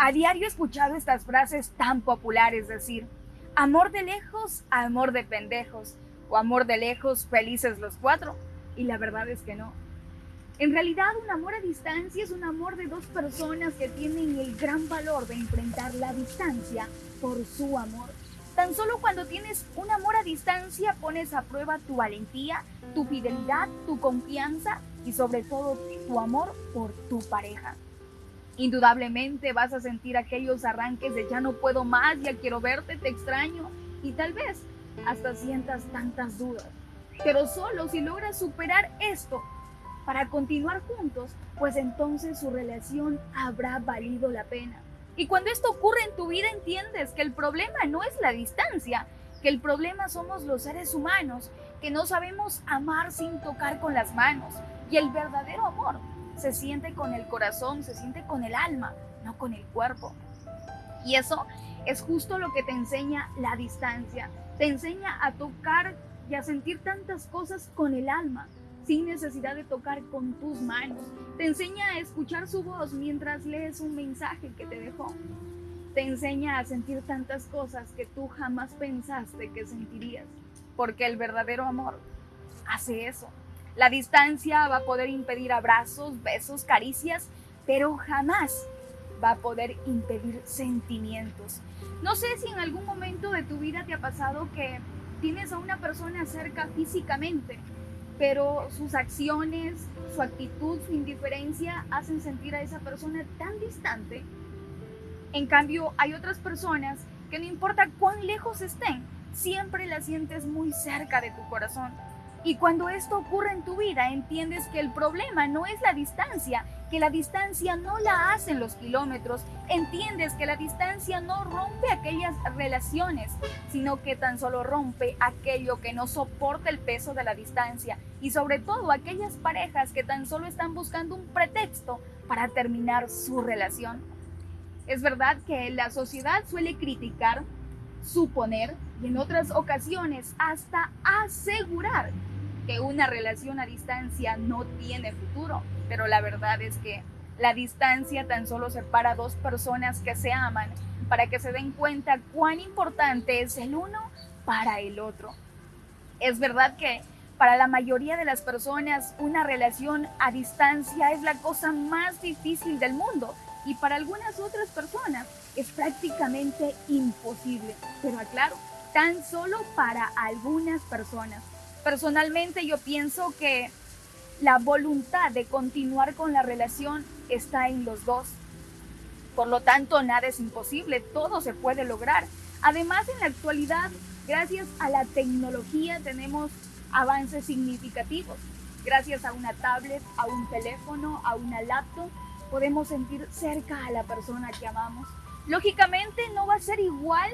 A diario he escuchado estas frases tan populares decir, amor de lejos, amor de pendejos, o amor de lejos, felices los cuatro. Y la verdad es que no. En realidad, un amor a distancia es un amor de dos personas que tienen el gran valor de enfrentar la distancia por su amor. Tan solo cuando tienes un amor a distancia pones a prueba tu valentía, tu fidelidad, tu confianza y sobre todo tu amor por tu pareja. Indudablemente vas a sentir aquellos arranques de ya no puedo más, ya quiero verte, te extraño y tal vez hasta sientas tantas dudas. Pero solo si logras superar esto para continuar juntos, pues entonces su relación habrá valido la pena. Y cuando esto ocurre en tu vida entiendes que el problema no es la distancia, que el problema somos los seres humanos, que no sabemos amar sin tocar con las manos. Y el verdadero amor se siente con el corazón, se siente con el alma, no con el cuerpo. Y eso es justo lo que te enseña la distancia. Te enseña a tocar y a sentir tantas cosas con el alma, sin necesidad de tocar con tus manos. Te enseña a escuchar su voz mientras lees un mensaje que te dejó. Te enseña a sentir tantas cosas que tú jamás pensaste que sentirías, porque el verdadero amor hace eso. La distancia va a poder impedir abrazos, besos, caricias, pero jamás va a poder impedir sentimientos. No sé si en algún momento de tu vida te ha pasado que tienes a una persona cerca físicamente, pero sus acciones, su actitud, su indiferencia hacen sentir a esa persona tan distante. En cambio, hay otras personas que no importa cuán lejos estén, siempre la sientes muy cerca de tu corazón. Y cuando esto ocurre en tu vida, entiendes que el problema no es la distancia, que la distancia no la hacen los kilómetros, entiendes que la distancia no rompe aquellas relaciones, sino que tan solo rompe aquello que no soporta el peso de la distancia y sobre todo aquellas parejas que tan solo están buscando un pretexto para terminar su relación. Es verdad que la sociedad suele criticar, suponer y en otras ocasiones hasta asegurar que una relación a distancia no tiene futuro, pero la verdad es que la distancia tan solo separa dos personas que se aman para que se den cuenta cuán importante es el uno para el otro. Es verdad que para la mayoría de las personas una relación a distancia es la cosa más difícil del mundo y para algunas otras personas es prácticamente imposible. Pero aclaro, tan solo para algunas personas. Personalmente yo pienso que la voluntad de continuar con la relación está en los dos. Por lo tanto, nada es imposible, todo se puede lograr. Además, en la actualidad, gracias a la tecnología, tenemos avances significativos. Gracias a una tablet, a un teléfono, a una laptop, podemos sentir cerca a la persona que amamos. Lógicamente no va a ser igual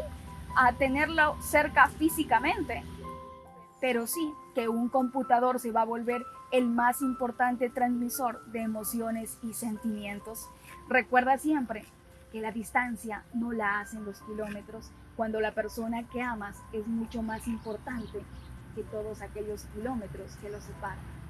a tenerlo cerca físicamente, pero sí que un computador se va a volver el más importante transmisor de emociones y sentimientos. Recuerda siempre que la distancia no la hacen los kilómetros cuando la persona que amas es mucho más importante que todos aquellos kilómetros que los separan.